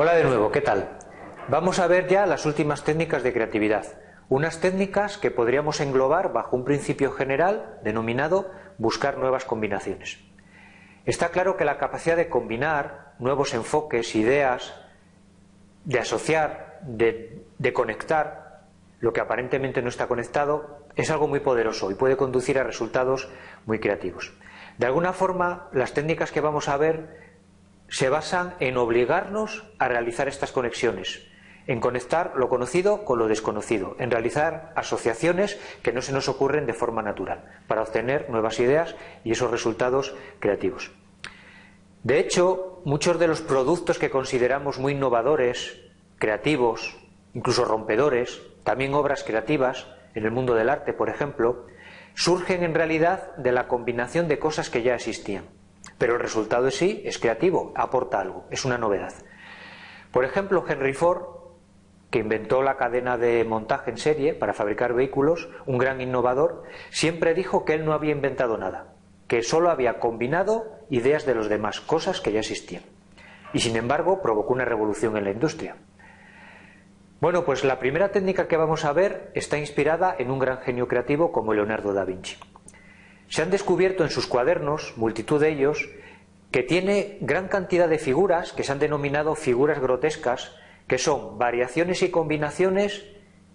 Hola de nuevo, ¿qué tal? Vamos a ver ya las últimas técnicas de creatividad. Unas técnicas que podríamos englobar bajo un principio general denominado buscar nuevas combinaciones. Está claro que la capacidad de combinar nuevos enfoques, ideas, de asociar, de, conectar lo que aparentemente no está conectado, es algo muy poderoso y puede conducir a resultados muy creativos. De alguna forma, las técnicas que vamos a ver se basan en obligarnos a realizar estas conexiones, en conectar lo conocido con lo desconocido, en realizar asociaciones que no se nos ocurren de forma natural, para obtener nuevas ideas y esos resultados creativos. De hecho, muchos de los productos que consideramos muy innovadores, creativos, incluso rompedores, también obras creativas, en el mundo del arte, por ejemplo, surgen en realidad de la combinación de cosas que ya existían. Pero el resultado en sí es creativo, aporta algo, es una novedad. Por ejemplo, Henry Ford que inventó la cadena de montaje en serie para fabricar vehículos, un gran innovador, siempre dijo que él no había inventado nada, que solo había combinado ideas de los demás, cosas que ya existían. Y sin embargo provocó una revolución en la industria. Bueno, pues la primera técnica que vamos a ver está inspirada en un gran genio creativo como Leonardo da Vinci. Se han descubierto en sus cuadernos, multitud de ellos, que tiene gran cantidad de figuras que se han denominado figuras grotescas que son variaciones y combinaciones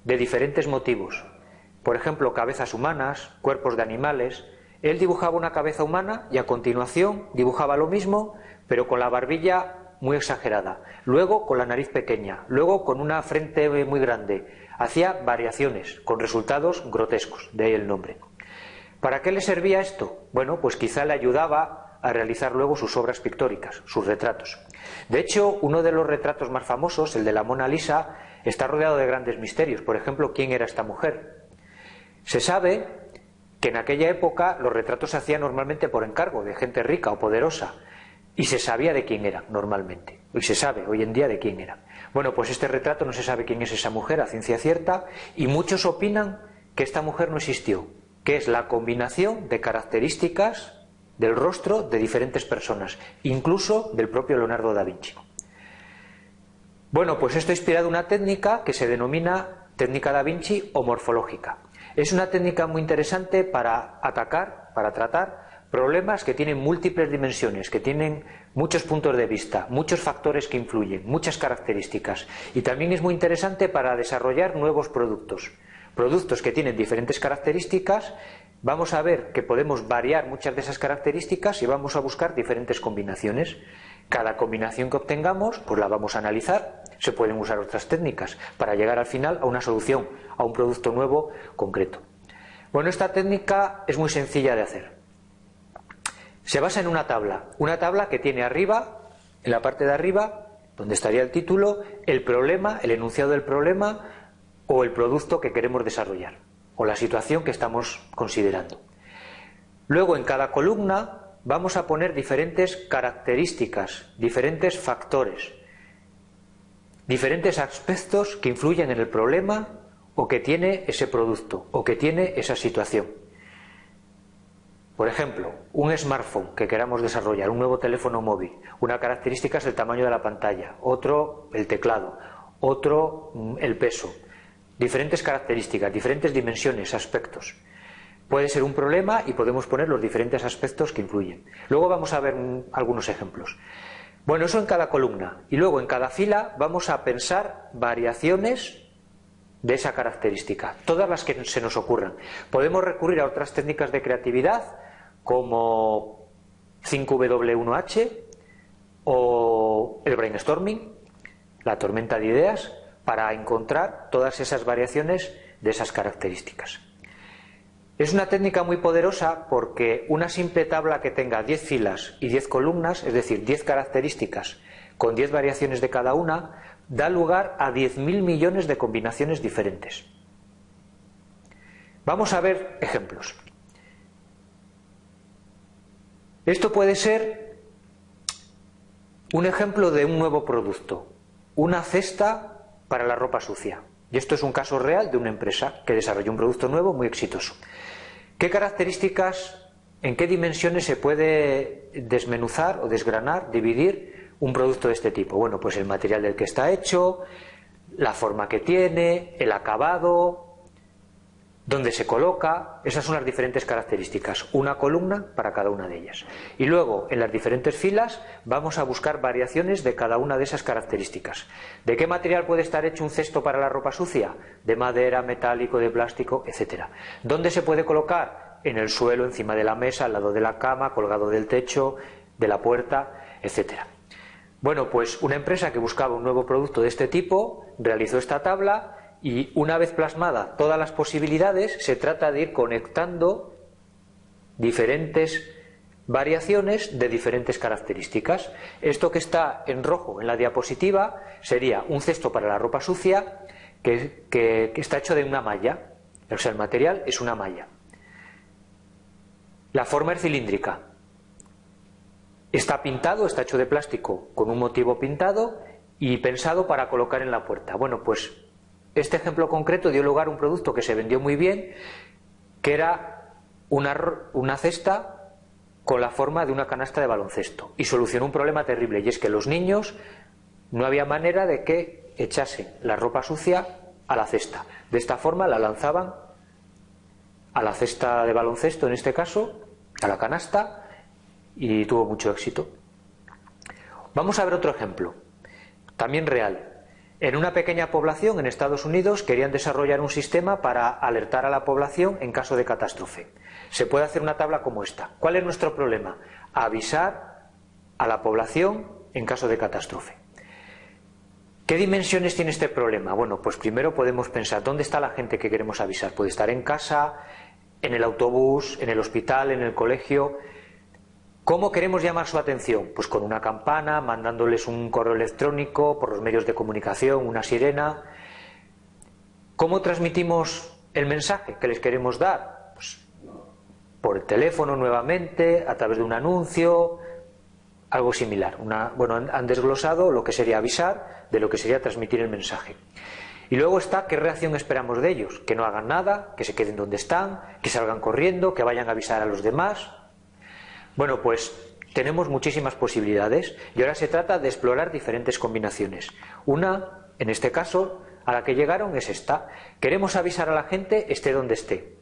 de diferentes motivos. Por ejemplo, cabezas humanas, cuerpos de animales. Él dibujaba una cabeza humana y a continuación dibujaba lo mismo, pero con la barbilla muy exagerada, luego con la nariz pequeña, luego con una frente muy grande. Hacía variaciones con resultados grotescos, de ahí el nombre. ¿Para qué le servía esto? Bueno, pues quizá le ayudaba a realizar luego sus obras pictóricas, sus retratos. De hecho, uno de los retratos más famosos, el de la Mona Lisa, está rodeado de grandes misterios. Por ejemplo, ¿quién era esta mujer? Se sabe que en aquella época los retratos se hacían normalmente por encargo de gente rica o poderosa y se sabía de quién era normalmente. Y se sabe hoy en día de quién era. Bueno, pues este retrato no se sabe quién es esa mujer a ciencia cierta y muchos opinan que esta mujer no existió, que es la combinación de características del rostro de diferentes personas, incluso del propio Leonardo da Vinci. Bueno, pues esto ha inspirado una técnica que se denomina técnica da Vinci o morfológica. Es una técnica muy interesante para atacar, para tratar problemas que tienen múltiples dimensiones, que tienen muchos puntos de vista, muchos factores que influyen, muchas características. Y también es muy interesante para desarrollar nuevos productos. Productos que tienen diferentes características vamos a ver que podemos variar muchas de esas características y vamos a buscar diferentes combinaciones. Cada combinación que obtengamos, pues la vamos a analizar. Se pueden usar otras técnicas para llegar al final a una solución, a un producto nuevo concreto. Bueno, esta técnica es muy sencilla de hacer. Se basa en una tabla, una tabla que tiene arriba, en la parte de arriba, donde estaría el título, el problema, el enunciado del problema o el producto que queremos desarrollar o la situación que estamos considerando. Luego, en cada columna vamos a poner diferentes características, diferentes factores, diferentes aspectos que influyen en el problema o que tiene ese producto o que tiene esa situación. Por ejemplo, un smartphone que queramos desarrollar, un nuevo teléfono móvil, una característica es el tamaño de la pantalla, otro el teclado, otro mm, el peso, diferentes características, diferentes dimensiones, aspectos. Puede ser un problema y podemos poner los diferentes aspectos que influyen. Luego vamos a ver algunos ejemplos. Bueno, eso en cada columna. Y luego en cada fila vamos a pensar variaciones de esa característica, todas las que se nos ocurran. Podemos recurrir a otras técnicas de creatividad como 5W1H o el brainstorming, la tormenta de ideas, para encontrar todas esas variaciones de esas características. Es una técnica muy poderosa porque una simple tabla que tenga 10 filas y 10 columnas, es decir, 10 características con 10 variaciones de cada una, da lugar a 10.000 millones de combinaciones diferentes. Vamos a ver ejemplos. Esto puede ser un ejemplo de un nuevo producto, una cesta para la ropa sucia. Y esto es un caso real de una empresa que desarrolló un producto nuevo muy exitoso. ¿Qué características, en qué dimensiones se puede desmenuzar o desgranar, dividir un producto de este tipo? Bueno, pues el material del que está hecho, la forma que tiene, el acabado, dónde se coloca, esas son las diferentes características, una columna para cada una de ellas. Y luego, en las diferentes filas, vamos a buscar variaciones de cada una de esas características. ¿De qué material puede estar hecho un cesto para la ropa sucia? De madera, metálico, de plástico, etcétera. ¿Dónde se puede colocar? En el suelo, encima de la mesa, al lado de la cama, colgado del techo, de la puerta, etcétera. Bueno, pues una empresa que buscaba un nuevo producto de este tipo realizó esta tabla y una vez plasmada todas las posibilidades, se trata de ir conectando diferentes variaciones de diferentes características. Esto que está en rojo en la diapositiva sería un cesto para la ropa sucia que, está hecho de una malla. O sea, el material es una malla. La forma es cilíndrica. Está pintado, está hecho de plástico con un motivo pintado y pensado para colocar en la puerta. Bueno, pues este ejemplo concreto dio lugar a un producto que se vendió muy bien, que era una, cesta con la forma de una canasta de baloncesto y solucionó un problema terrible y es que los niños no había manera de que echasen la ropa sucia a la cesta. De esta forma la lanzaban a la cesta de baloncesto, en este caso, a la canasta, y tuvo mucho éxito. Vamos a ver otro ejemplo, también real. En una pequeña población en Estados Unidos querían desarrollar un sistema para alertar a la población en caso de catástrofe. Se puede hacer una tabla como esta. ¿Cuál es nuestro problema? Avisar a la población en caso de catástrofe. ¿Qué dimensiones tiene este problema? Bueno, pues primero podemos pensar dónde está la gente que queremos avisar. Puede estar en casa, en el autobús, en el hospital, en el colegio. ¿Cómo queremos llamar su atención? Pues con una campana, mandándoles un correo electrónico, por los medios de comunicación, una sirena. ¿Cómo transmitimos el mensaje que les queremos dar? Pues por el teléfono nuevamente, a través de un anuncio, algo similar. bueno, han desglosado lo que sería avisar de lo que sería transmitir el mensaje. Y luego está qué reacción esperamos de ellos, que no hagan nada, que se queden donde están, que salgan corriendo, que vayan a avisar a los demás. Bueno, pues tenemos muchísimas posibilidades y ahora se trata de explorar diferentes combinaciones. Una, en este caso, a la que llegaron es esta. Queremos avisar a la gente esté donde esté.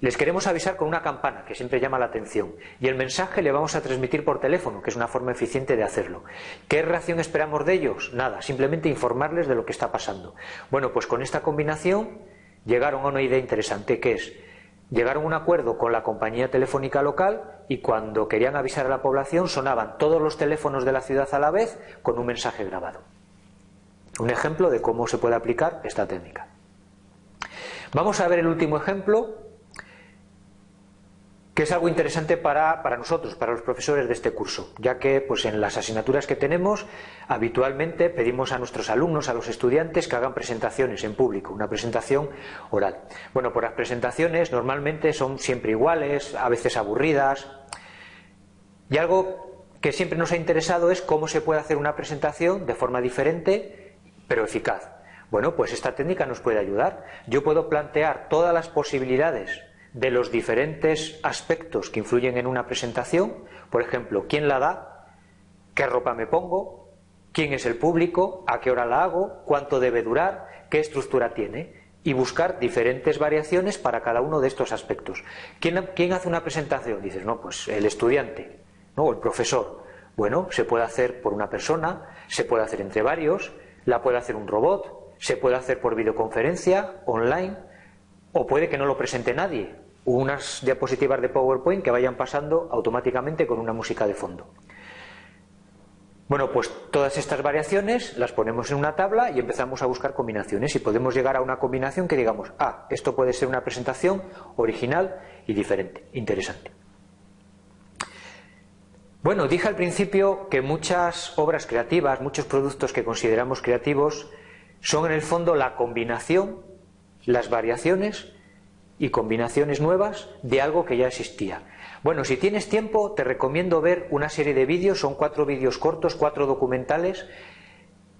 Les queremos avisar con una campana, que siempre llama la atención, y el mensaje le vamos a transmitir por teléfono, que es una forma eficiente de hacerlo. ¿Qué reacción esperamos de ellos? Nada, simplemente informarles de lo que está pasando. Bueno, pues con esta combinación llegaron a una idea interesante, que es Llegaron a un acuerdo con la compañía telefónica local y cuando querían avisar a la población sonaban todos los teléfonos de la ciudad a la vez con un mensaje grabado. Un ejemplo de cómo se puede aplicar esta técnica. Vamos a ver el último ejemplo que es algo interesante para, nosotros, para los profesores de este curso, ya que pues, en las asignaturas que tenemos habitualmente pedimos a nuestros alumnos, a los estudiantes, que hagan presentaciones en público, una presentación oral. Bueno, pues las presentaciones normalmente son siempre iguales, a veces aburridas, y algo que siempre nos ha interesado es cómo se puede hacer una presentación de forma diferente, pero eficaz. Bueno, pues esta técnica nos puede ayudar. Yo puedo plantear todas las posibilidades de los diferentes aspectos que influyen en una presentación, por ejemplo, quién la da, qué ropa me pongo, quién es el público, a qué hora la hago, cuánto debe durar, qué estructura tiene, y buscar diferentes variaciones para cada uno de estos aspectos. ¿Quién, hace una presentación? Dices, no, pues el estudiante, ¿no? o el profesor. Bueno, se puede hacer por una persona, se puede hacer entre varios, la puede hacer un robot, se puede hacer por videoconferencia, online, o puede que no lo presente nadie, unas diapositivas de PowerPoint que vayan pasando automáticamente con una música de fondo. Bueno, pues todas estas variaciones las ponemos en una tabla y empezamos a buscar combinaciones y podemos llegar a una combinación que digamos, ah, esto puede ser una presentación original y diferente, interesante. Bueno, dije al principio que muchas obras creativas, muchos productos que consideramos creativos, son en el fondo la combinación las variaciones y combinaciones nuevas de algo que ya existía. Bueno, si tienes tiempo, te recomiendo ver una serie de vídeos, son cuatro vídeos cortos, cuatro documentales,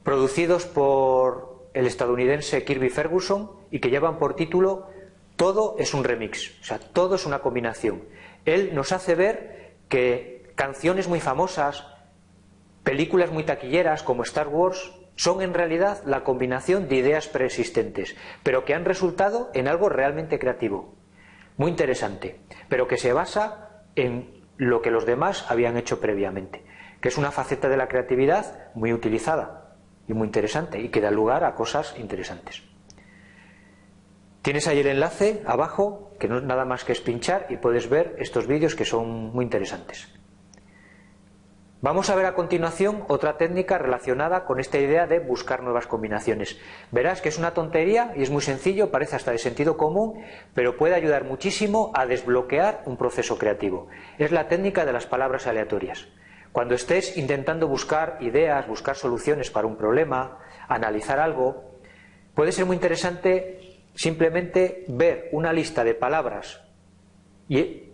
producidos por el estadounidense Kirby Ferguson y que llevan por título Todo es un remix, o sea, todo es una combinación. Él nos hace ver que canciones muy famosas, Películas muy taquilleras como Star Wars son en realidad la combinación de ideas preexistentes, pero que han resultado en algo realmente creativo, muy interesante, pero que se basa en lo que los demás habían hecho previamente, que es una faceta de la creatividad muy utilizada y muy interesante y que da lugar a cosas interesantes. Tienes ahí el enlace abajo, que no es nada más que es pinchar y puedes ver estos vídeos que son muy interesantes. Vamos a ver a continuación otra técnica relacionada con esta idea de buscar nuevas combinaciones. Verás que es una tontería y es muy sencillo, parece hasta de sentido común, pero puede ayudar muchísimo a desbloquear un proceso creativo. Es la técnica de las palabras aleatorias. Cuando estés intentando buscar ideas, buscar soluciones para un problema, analizar algo, puede ser muy interesante simplemente ver una lista de palabras y,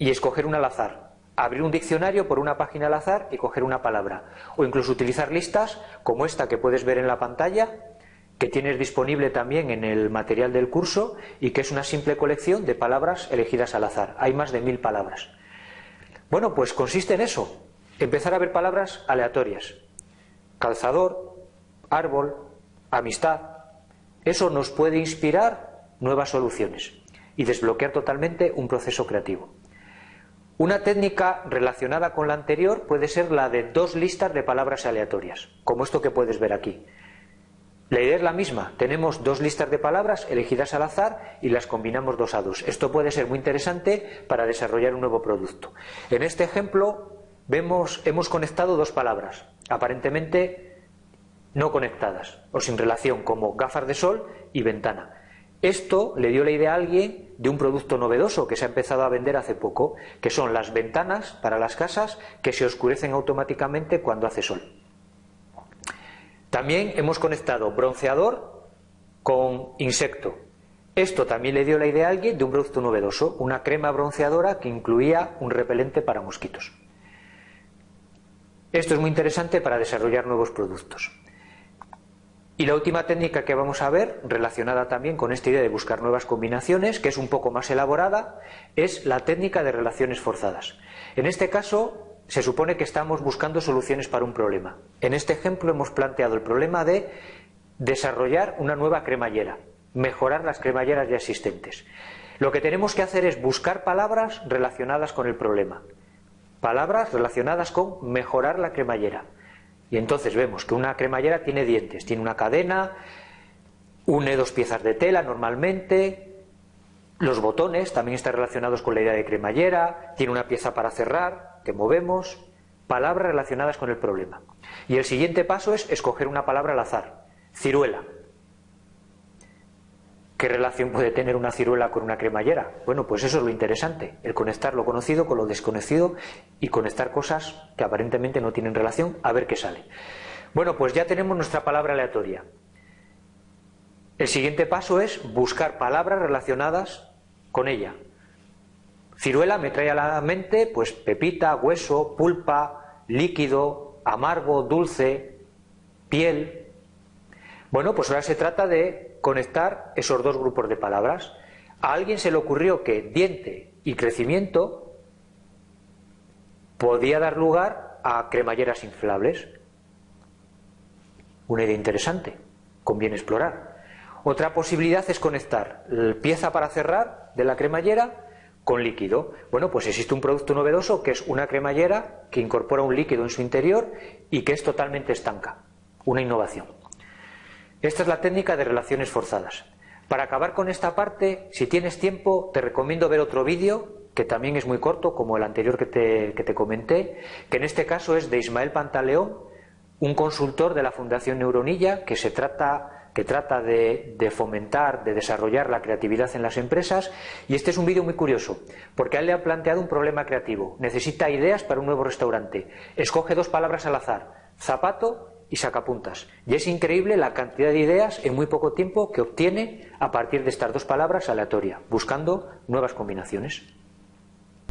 escoger una al azar abrir un diccionario por una página al azar y coger una palabra. O incluso utilizar listas como esta que puedes ver en la pantalla, que tienes disponible también en el material del curso y que es una simple colección de palabras elegidas al azar. Hay más de mil palabras. Bueno, pues consiste en eso, empezar a ver palabras aleatorias. Calzador, árbol, amistad. Eso nos puede inspirar nuevas soluciones y desbloquear totalmente un proceso creativo. Una técnica relacionada con la anterior puede ser la de dos listas de palabras aleatorias, como esto que puedes ver aquí. La idea es la misma, tenemos dos listas de palabras elegidas al azar y las combinamos dos a dos. Esto puede ser muy interesante para desarrollar un nuevo producto. En este ejemplo vemos, hemos conectado dos palabras, aparentemente no conectadas o sin relación, como gafas de sol y ventana. Esto le dio la idea a alguien de un producto novedoso que se ha empezado a vender hace poco, que son las ventanas para las casas que se oscurecen automáticamente cuando hace sol. También hemos conectado bronceador con insecto. Esto también le dio la idea a alguien de un producto novedoso, una crema bronceadora que incluía un repelente para mosquitos. Esto es muy interesante para desarrollar nuevos productos. Y la última técnica que vamos a ver, relacionada también con esta idea de buscar nuevas combinaciones, que es un poco más elaborada, es la técnica de relaciones forzadas. En este caso, se supone que estamos buscando soluciones para un problema. En este ejemplo hemos planteado el problema de desarrollar una nueva cremallera, mejorar las cremalleras ya existentes. Lo que tenemos que hacer es buscar palabras relacionadas con el problema, palabras relacionadas con mejorar la cremallera. Y entonces vemos que una cremallera tiene dientes, tiene una cadena, une dos piezas de tela normalmente, los botones también están relacionados con la idea de cremallera, tiene una pieza para cerrar, que movemos, palabras relacionadas con el problema. Y el siguiente paso es escoger una palabra al azar, ciruela. ¿Qué relación puede tener una ciruela con una cremallera? Bueno, pues eso es lo interesante, el conectar lo conocido con lo desconocido y conectar cosas que aparentemente no tienen relación, a ver qué sale. Bueno, pues ya tenemos nuestra palabra aleatoria. El siguiente paso es buscar palabras relacionadas con ella. Ciruela me trae a la mente pues pepita, hueso, pulpa, líquido, amargo, dulce, piel. Bueno, pues ahora se trata de conectar esos dos grupos de palabras. A alguien se le ocurrió que diente y crecimiento podía dar lugar a cremalleras inflables. Una idea interesante, conviene explorar. Otra posibilidad es conectar pieza para cerrar de la cremallera con líquido. Bueno, pues existe un producto novedoso que es una cremallera que incorpora un líquido en su interior y que es totalmente estanca. Una innovación. Esta es la técnica de relaciones forzadas. Para acabar con esta parte, si tienes tiempo, te recomiendo ver otro vídeo, que también es muy corto, como el anterior que te, comenté, que en este caso es de Ismael Pantaleón, un consultor de la Fundación Neuronilla, que se trata que trata de, de, fomentar, de desarrollar la creatividad en las empresas. Y este es un vídeo muy curioso, porque a él le ha planteado un problema creativo. Necesita ideas para un nuevo restaurante. Escoge dos palabras al azar, zapato y sacapuntas. Y es increíble la cantidad de ideas en muy poco tiempo que obtiene a partir de estas dos palabras aleatorias, buscando nuevas combinaciones.